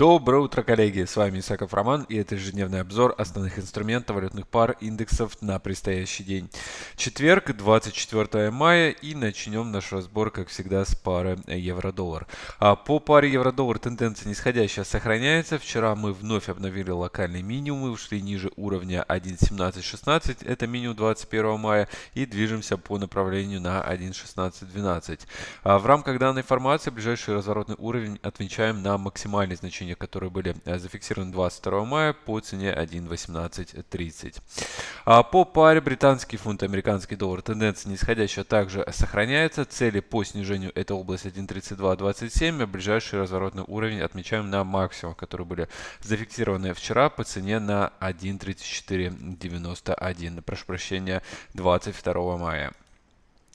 Доброе утро, коллеги! С вами Исаков Роман и это ежедневный обзор основных инструментов валютных пар индексов на предстоящий день. Четверг, 24 мая и начнем наш разбор, как всегда, с пары евро-доллар. А по паре евро-доллар тенденция нисходящая сохраняется. Вчера мы вновь обновили локальные минимумы, ушли ниже уровня 1.1716, это минимум 21 мая, и движемся по направлению на 1.1612. А в рамках данной формации ближайший разворотный уровень отмечаем на максимальный значение значения, которые были э, зафиксированы 22 мая по цене 1.1830. А по паре британский фунт, американский доллар тенденция нисходящая также сохраняется. Цели по снижению это область 1.3227, а ближайший разворотный уровень отмечаем на максимум, которые были зафиксированы вчера по цене на 1.3491. Прошу прощения, 22 мая.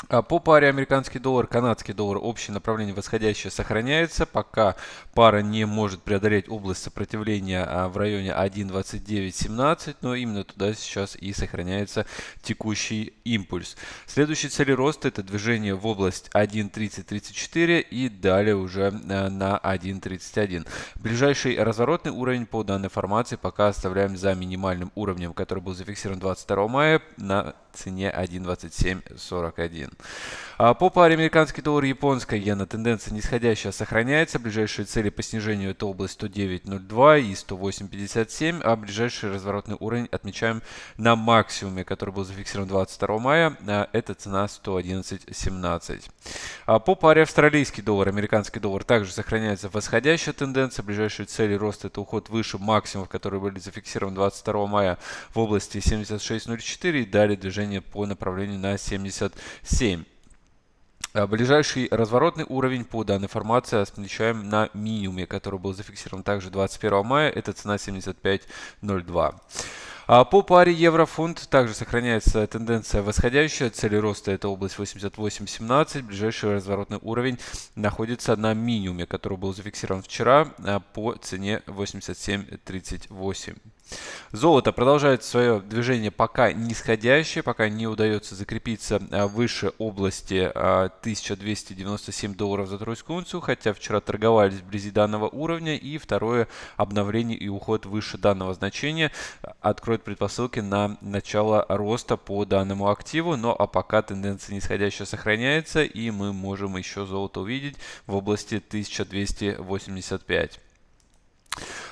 А по паре американский доллар, канадский доллар общее направление восходящее сохраняется, пока пара не может преодолеть область сопротивления а, в районе 1.2917, но именно туда сейчас и сохраняется текущий импульс. Следующие цели роста это движение в область 1.3034 и далее уже а, на 1.31. Ближайший разворотный уровень по данной формации пока оставляем за минимальным уровнем, который был зафиксирован 22 мая на цене 1.2741. А по паре американский доллар и японская иена тенденция нисходящая сохраняется. Ближайшие цели по снижению это область 109.02 и 108.57, а ближайший разворотный уровень отмечаем на максимуме, который был зафиксирован 22 мая. А это цена 111.17. А по паре австралийский доллар, американский доллар также сохраняется восходящая тенденция. Ближайшие цели роста это уход выше максимумов, которые были зафиксированы 22 мая в области 76.04 и далее движение по направлению на 77. А ближайший разворотный уровень по данной формации отмечаем на минимуме, который был зафиксирован также 21 мая. Это цена 75.02. А по паре евро-фунт также сохраняется тенденция восходящая. Цели роста это область 88.17. Ближайший разворотный уровень находится на минимуме, который был зафиксирован вчера а, по цене 87.38. Золото продолжает свое движение пока нисходящее, пока не удается закрепиться а, выше области 1297 а, долларов за тройскую унцию, хотя вчера торговались вблизи данного уровня. И второе обновление и уход выше данного значения откроет предпосылки на начало роста по данному активу. Но а пока тенденция нисходящая сохраняется и мы можем еще золото увидеть в области 1285.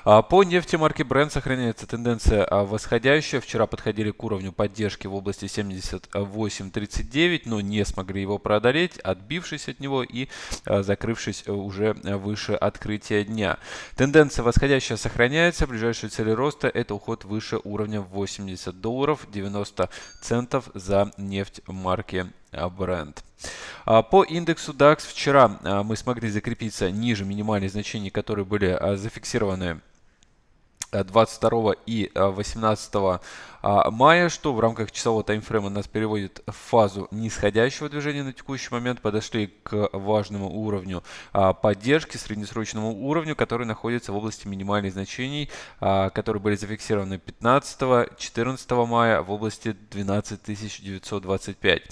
А, по нефти марки Brent сохраняется тенденция а, восходящая. Вчера подходили к уровню поддержки в области 78.39, но не смогли его преодолеть, отбившись от него и а, закрывшись уже выше открытия дня. Тенденция восходящая сохраняется. Ближайшие цели роста это уход выше уровня 80 долларов 90 центов за нефть марки. А, по индексу DAX вчера мы смогли закрепиться ниже минимальных значений, которые были зафиксированы 22 и 18 а, мая, что в рамках часового таймфрейма нас переводит в фазу нисходящего движения на текущий момент. Подошли к важному уровню а, поддержки, среднесрочному уровню, который находится в области минимальных значений, а, которые были зафиксированы 15-14 мая в области 12925.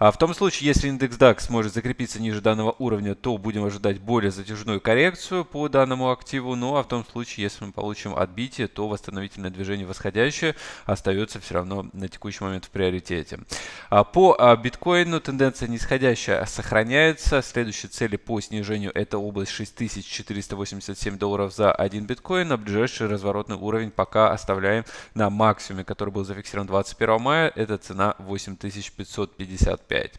В том случае, если индекс DAX сможет закрепиться ниже данного уровня, то будем ожидать более затяжную коррекцию по данному активу. Ну а в том случае, если мы получим отбитие, то восстановительное движение восходящее остается все равно на текущий момент в приоритете. А по а, биткоину тенденция нисходящая сохраняется. Следующие цели по снижению это область 6487 долларов за один биткоин. А ближайший разворотный уровень пока оставляем на максимуме, который был зафиксирован 21 мая. Это цена 8555.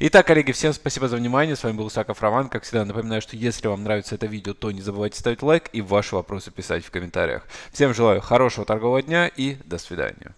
Итак, коллеги, всем спасибо за внимание. С вами был Саков Роман. Как всегда, напоминаю, что если вам нравится это видео, то не забывайте ставить лайк и ваши вопросы писать в комментариях. Всем желаю хорошего торгового дня и до свидания.